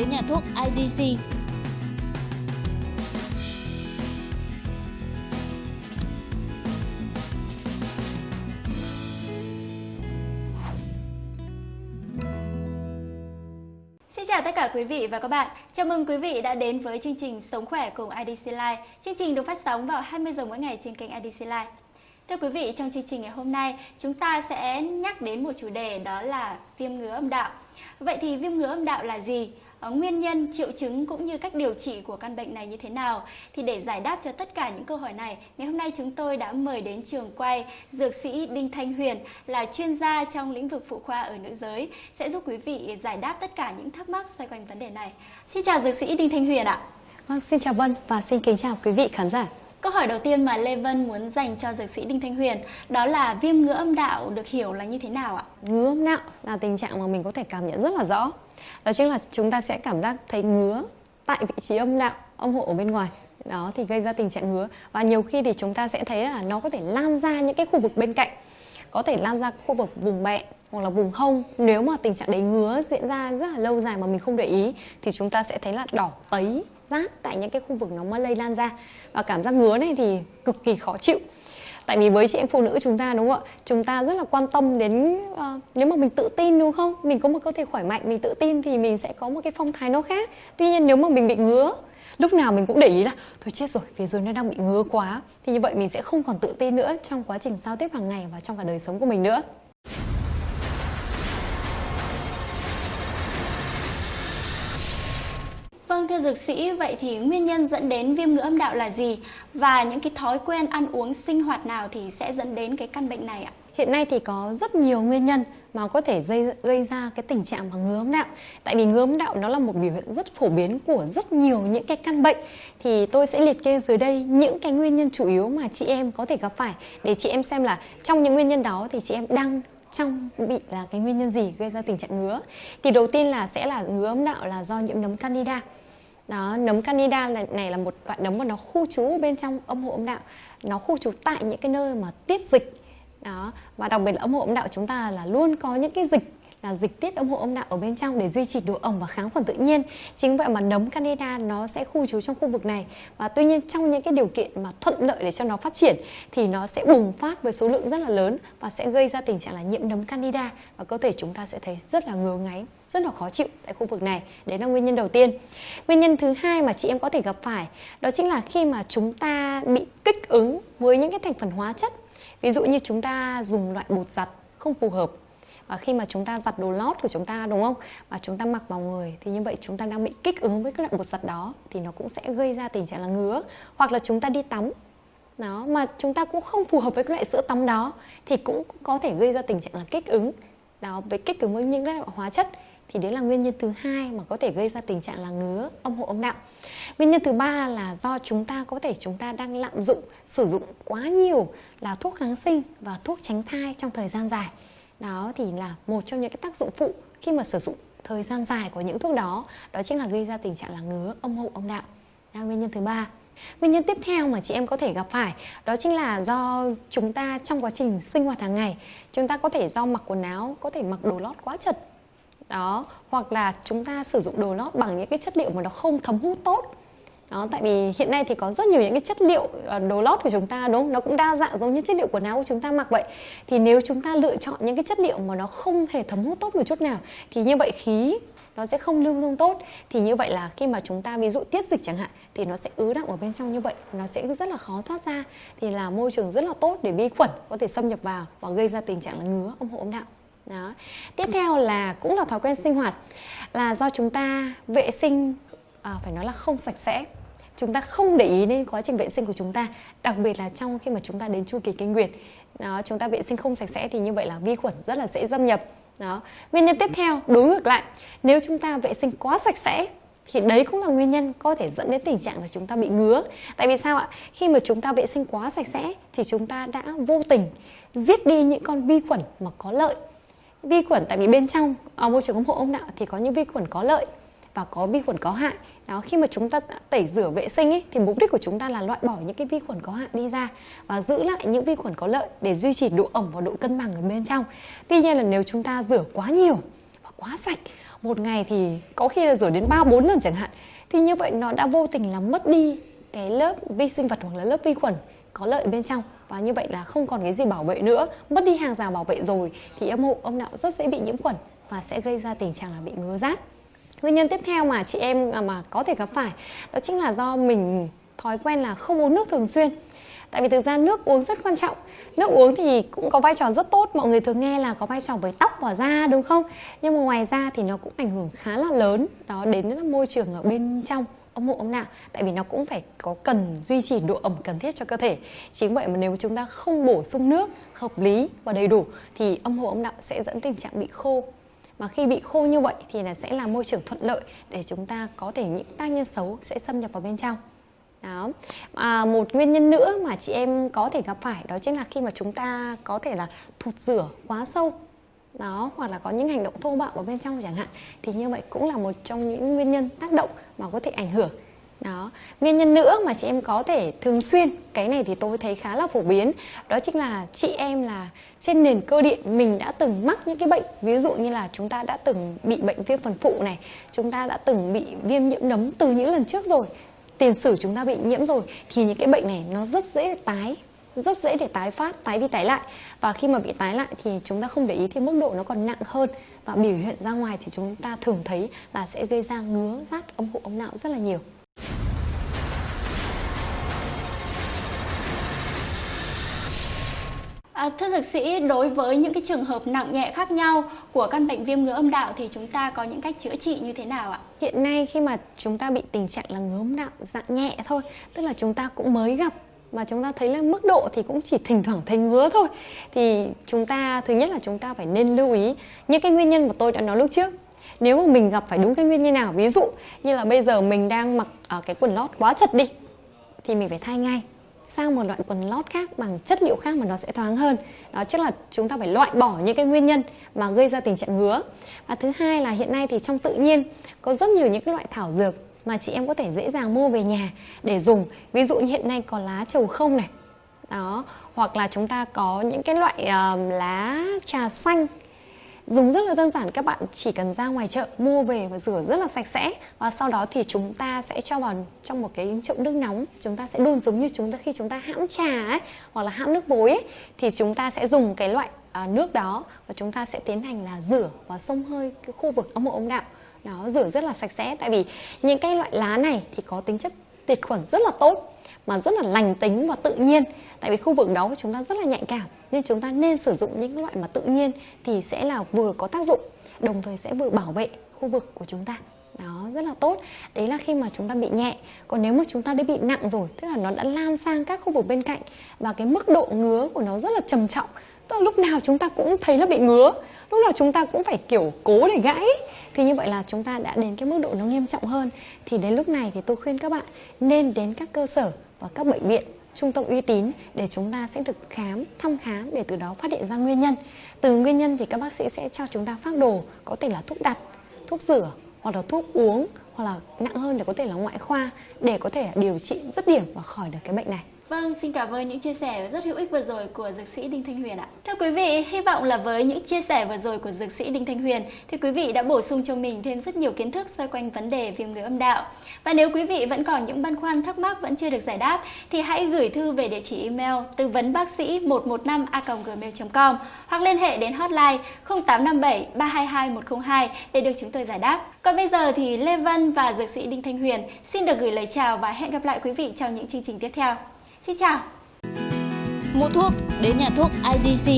Đến nhà thuốc IDC. Xin chào tất cả quý vị và các bạn. Chào mừng quý vị đã đến với chương trình Sống khỏe cùng IDC Live. Chương trình được phát sóng vào 20 giờ mỗi ngày trên kênh IDC Live. Thưa quý vị, trong chương trình ngày hôm nay, chúng ta sẽ nhắc đến một chủ đề đó là viêm ngứa âm đạo. Vậy thì viêm ngứa âm đạo là gì? Ờ, nguyên nhân, triệu chứng cũng như cách điều trị của căn bệnh này như thế nào? Thì để giải đáp cho tất cả những câu hỏi này, ngày hôm nay chúng tôi đã mời đến trường quay dược sĩ Đinh Thanh Huyền là chuyên gia trong lĩnh vực phụ khoa ở nữ giới sẽ giúp quý vị giải đáp tất cả những thắc mắc xoay quanh vấn đề này. Xin chào dược sĩ Đinh Thanh Huyền ạ. Vâng, xin chào Vân và xin kính chào quý vị khán giả. Câu hỏi đầu tiên mà Lê Vân muốn dành cho dược sĩ Đinh Thanh Huyền đó là viêm ngứa âm đạo được hiểu là như thế nào ạ? Ngứa âm đạo là tình trạng mà mình có thể cảm nhận rất là rõ. Đó chính là chúng ta sẽ cảm giác thấy ngứa tại vị trí âm đạo, âm hộ ở bên ngoài. Đó thì gây ra tình trạng ngứa và nhiều khi thì chúng ta sẽ thấy là nó có thể lan ra những cái khu vực bên cạnh. Có thể lan ra khu vực vùng bẹn hoặc là vùng hông. Nếu mà tình trạng đấy ngứa diễn ra rất là lâu dài mà mình không để ý thì chúng ta sẽ thấy là đỏ tấy rát tại những cái khu vực nó mới lây lan ra. Và cảm giác ngứa này thì cực kỳ khó chịu. Tại vì với chị em phụ nữ chúng ta đúng không ạ? Chúng ta rất là quan tâm đến uh, nếu mà mình tự tin đúng không? Mình có một cơ thể khỏe mạnh mình tự tin thì mình sẽ có một cái phong thái nó khác. Tuy nhiên nếu mà mình bị ngứa lúc nào mình cũng để ý là thôi chết rồi phía dưới nó đang bị ngứa quá thì như vậy mình sẽ không còn tự tin nữa trong quá trình giao tiếp hàng ngày và trong cả đời sống của mình nữa Vâng thưa dược sĩ, vậy thì nguyên nhân dẫn đến viêm ngứa âm đạo là gì? Và những cái thói quen ăn uống sinh hoạt nào thì sẽ dẫn đến cái căn bệnh này ạ? Hiện nay thì có rất nhiều nguyên nhân mà có thể gây, gây ra cái tình trạng mà ngứa âm đạo. Tại vì ngứa âm đạo nó là một biểu hiện rất phổ biến của rất nhiều những cái căn bệnh. Thì tôi sẽ liệt kê dưới đây những cái nguyên nhân chủ yếu mà chị em có thể gặp phải để chị em xem là trong những nguyên nhân đó thì chị em đang trong bị là cái nguyên nhân gì gây ra tình trạng ngứa. Thì đầu tiên là sẽ là ngứa âm đạo là do nhiễm nấm candida. Đó, nấm candida này, này là một loại nấm mà nó khu trú bên trong âm hộ âm đạo. Nó khu trú tại những cái nơi mà tiết dịch. Đó, và đặc biệt là ống hộ âm đạo chúng ta là luôn có những cái dịch là dịch tiết ống hộ âm đạo ở bên trong để duy trì độ ẩm và kháng khuẩn tự nhiên. Chính vậy mà nấm candida nó sẽ khu trú trong khu vực này. Và tuy nhiên trong những cái điều kiện mà thuận lợi để cho nó phát triển thì nó sẽ bùng phát với số lượng rất là lớn và sẽ gây ra tình trạng là nhiễm nấm candida và cơ thể chúng ta sẽ thấy rất là ngứa ngáy rất là khó chịu tại khu vực này. Đấy là nguyên nhân đầu tiên. Nguyên nhân thứ hai mà chị em có thể gặp phải đó chính là khi mà chúng ta bị kích ứng với những cái thành phần hóa chất. Ví dụ như chúng ta dùng loại bột giặt không phù hợp, và khi mà chúng ta giặt đồ lót của chúng ta, đúng không? Và chúng ta mặc vào người, thì như vậy chúng ta đang bị kích ứng với các loại bột giặt đó, thì nó cũng sẽ gây ra tình trạng là ngứa, hoặc là chúng ta đi tắm. Đó, mà chúng ta cũng không phù hợp với các loại sữa tắm đó, thì cũng có thể gây ra tình trạng là kích ứng. Đó, với kích ứng với những cái loại hóa chất thì đấy là nguyên nhân thứ hai mà có thể gây ra tình trạng là ngứa, âm hộ, âm đạo nguyên nhân thứ ba là do chúng ta, có thể chúng ta đang lạm dụng, sử dụng quá nhiều là thuốc kháng sinh và thuốc tránh thai trong thời gian dài. Đó thì là một trong những cái tác dụng phụ khi mà sử dụng thời gian dài của những thuốc đó. Đó chính là gây ra tình trạng là ngứa, âm hộ, âm đạo là nguyên nhân thứ ba. Nguyên nhân tiếp theo mà chị em có thể gặp phải, đó chính là do chúng ta trong quá trình sinh hoạt hàng ngày, chúng ta có thể do mặc quần áo, có thể mặc đồ lót quá chật đó, hoặc là chúng ta sử dụng đồ lót bằng những cái chất liệu mà nó không thấm hút tốt. Đó, tại vì hiện nay thì có rất nhiều những cái chất liệu ờ, đồ lót của chúng ta, đúng không? Nó cũng đa dạng giống như chất liệu quần áo của chúng ta mặc vậy. Thì nếu chúng ta lựa chọn những cái chất liệu mà nó không hề thấm hút tốt một chút nào, thì như vậy khí nó sẽ không lưu thông tốt. Thì như vậy là khi mà chúng ta ví dụ tiết dịch chẳng hạn, thì nó sẽ ứ đọng ở bên trong như vậy, nó sẽ rất là khó thoát ra. Thì là môi trường rất là tốt để vi khuẩn có thể xâm nhập vào và gây ra tình trạng là ngứa âm hộ âm đạo đó. Tiếp theo là cũng là thói quen sinh hoạt là do chúng ta vệ sinh à, phải nói là không sạch sẽ. Chúng ta không để ý đến quá trình vệ sinh của chúng ta đặc biệt là trong khi mà chúng ta đến chu kỳ kinh nguyệt. Đó chúng ta vệ sinh không sạch sẽ thì như vậy là vi khuẩn rất là dễ xâm nhập. Đó. Nguyên nhân tiếp theo đối ngược lại nếu chúng ta vệ sinh quá sạch sẽ thì đấy cũng là nguyên nhân có thể dẫn đến tình trạng là chúng ta bị ngứa. Tại vì sao ạ? Khi mà chúng ta vệ sinh quá sạch sẽ thì chúng ta đã vô tình giết đi những con vi khuẩn mà có lợi vi khuẩn tại vì bên trong ở môi trường ống hộ âm đạo thì có những vi khuẩn có lợi và có vi khuẩn có hại. Đó khi mà chúng ta tẩy rửa vệ sinh ấy, thì mục đích của chúng ta là loại bỏ những cái vi khuẩn có hại đi ra và giữ lại những vi khuẩn có lợi để duy trì độ ẩm và độ cân bằng ở bên trong. Tuy nhiên là nếu chúng ta rửa quá nhiều và quá sạch một ngày thì có khi là rửa đến ba bốn lần chẳng hạn thì như vậy nó đã vô tình làm mất đi cái lớp vi sinh vật hoặc là lớp vi khuẩn có lợi bên trong và như vậy là không còn cái gì bảo vệ nữa. Mất đi hàng rào bảo vệ rồi, thì âm hộ, âm đạo rất dễ bị nhiễm khuẩn và sẽ gây ra tình trạng là bị ngứa rát. Nguyên nhân tiếp theo mà chị em à, mà có thể gặp phải, đó chính là do mình thói quen là không uống nước thường xuyên. Tại vì thực ra nước uống rất quan trọng. Nước uống thì cũng có vai trò rất tốt. Mọi người thường nghe là có vai trò với tóc và da, đúng không? Nhưng mà ngoài ra thì nó cũng ảnh hưởng khá là lớn. Đó đến môi trường ở bên trong ông hộ âm đạo tại vì nó cũng phải có cần duy trì độ ẩm cần thiết cho cơ thể. Chính vậy mà nếu chúng ta không bổ sung nước hợp lý và đầy đủ thì âm hộ âm đạo sẽ dẫn tình trạng bị khô. Mà khi bị khô như vậy thì là sẽ là môi trường thuận lợi để chúng ta có thể những tác nhân xấu sẽ xâm nhập vào bên trong. Đó. À, một nguyên nhân nữa mà chị em có thể gặp phải đó chính là khi mà chúng ta có thể là thụt rửa quá sâu đó, hoặc là có những hành động thô bạo ở bên trong chẳng hạn, thì như vậy cũng là một trong những nguyên nhân tác động mà có thể ảnh hưởng. Đó, nguyên nhân nữa mà chị em có thể thường xuyên, cái này thì tôi thấy khá là phổ biến, đó chính là chị em là trên nền cơ điện mình đã từng mắc những cái bệnh, ví dụ như là chúng ta đã từng bị bệnh viêm phần phụ này, chúng ta đã từng bị viêm nhiễm nấm từ những lần trước rồi, tiền sử chúng ta bị nhiễm rồi, thì những cái bệnh này nó rất dễ tái rất dễ để tái phát tái đi tái lại. Và khi mà bị tái lại thì chúng ta không để ý thì mức độ nó còn nặng hơn. Và biểu hiện ra ngoài thì chúng ta thường thấy là sẽ gây ra ngứa rát âm hộ âm não rất là nhiều. À, thưa dược sĩ, đối với những cái trường hợp nặng nhẹ khác nhau của căn bệnh viêm ngứa âm đạo thì chúng ta có những cách chữa trị như thế nào ạ? Hiện nay khi mà chúng ta bị tình trạng là ngứa âm đạo dạng nhẹ thôi, tức là chúng ta cũng mới gặp mà chúng ta thấy là mức độ thì cũng chỉ thỉnh thoảng thấy ngứa thôi. Thì chúng ta, thứ nhất là chúng ta phải nên lưu ý những cái nguyên nhân mà tôi đã nói lúc trước. Nếu mà mình gặp phải đúng cái nguyên nhân nào, ví dụ như là bây giờ mình đang mặc ở cái quần lót quá chật đi, thì mình phải thay ngay sang một loại quần lót khác bằng chất liệu khác mà nó sẽ thoáng hơn. Đó, chắc là chúng ta phải loại bỏ những cái nguyên nhân mà gây ra tình trạng ngứa. Và thứ hai là hiện nay thì trong tự nhiên có rất nhiều những cái loại thảo dược mà chị em có thể dễ dàng mua về nhà để dùng. Ví dụ như hiện nay có lá trầu không này. Đó hoặc là chúng ta có những cái loại uh, lá trà xanh. Dùng rất là đơn giản các bạn chỉ cần ra ngoài chợ mua về và rửa rất là sạch sẽ. Và sau đó thì chúng ta sẽ cho vào trong một cái chậu nước nóng. Chúng ta sẽ đun giống như chúng ta khi chúng ta hãm trà ấy hoặc là hãm nước bối ấy, thì chúng ta sẽ dùng cái loại à, nước đó. Và chúng ta sẽ tiến hành là rửa và xông hơi cái khu vực âm hộ âm đạo nó rửa rất là sạch sẽ. Tại vì những cái loại lá này thì có tính chất tiệt khuẩn rất là tốt, mà rất là lành tính và tự nhiên. Tại vì khu vực đó của chúng ta rất là nhạy cảm, nên chúng ta nên sử dụng những loại mà tự nhiên thì sẽ là vừa có tác dụng, đồng thời sẽ vừa bảo vệ khu vực của chúng ta. Đó, rất là tốt. Đấy là khi mà chúng ta bị nhẹ. Còn nếu mà chúng ta đã bị nặng rồi, tức là nó đã lan sang các khu vực bên cạnh và cái mức độ ngứa của nó rất là trầm trọng tức là lúc nào chúng ta cũng thấy là bị ngứa lúc nào chúng ta cũng phải kiểu cố để gãy thì như vậy là chúng ta đã đến cái mức độ nó nghiêm trọng hơn thì đến lúc này thì tôi khuyên các bạn nên đến các cơ sở và các bệnh viện trung tâm uy tín để chúng ta sẽ được khám, thăm khám để từ đó phát hiện ra nguyên nhân. Từ nguyên nhân thì các bác sĩ sẽ cho chúng ta phác đồ, có thể là thuốc đặt, thuốc rửa hoặc là thuốc uống hoặc là nặng hơn để có thể là ngoại khoa để có thể điều trị rất điểm và khỏi được cái bệnh này. Vâng, xin cảm ơn những chia sẻ rất hữu ích vừa rồi của dược sĩ Đinh Thanh Huyền ạ. Thưa quý vị, hy vọng là với những chia sẻ vừa rồi của dược sĩ Đinh Thanh Huyền thì quý vị đã bổ sung cho mình thêm rất nhiều kiến thức xoay quanh vấn đề viêm người âm đạo. Và nếu quý vị vẫn còn những băn khoăn thắc mắc vẫn chưa được giải đáp thì hãy gửi thư về địa chỉ email tư vấn bác sĩ 115a.gmail.com hoặc liên hệ đến hotline 0857 322 102 để được chúng tôi giải đáp. Còn bây giờ thì Lê Vân và dược sĩ Đinh Thanh Huyền xin được gửi lời chào và hẹn gặp lại quý vị trong những chương trình tiếp theo. Xin chào! Mua thuốc đến nhà thuốc IDC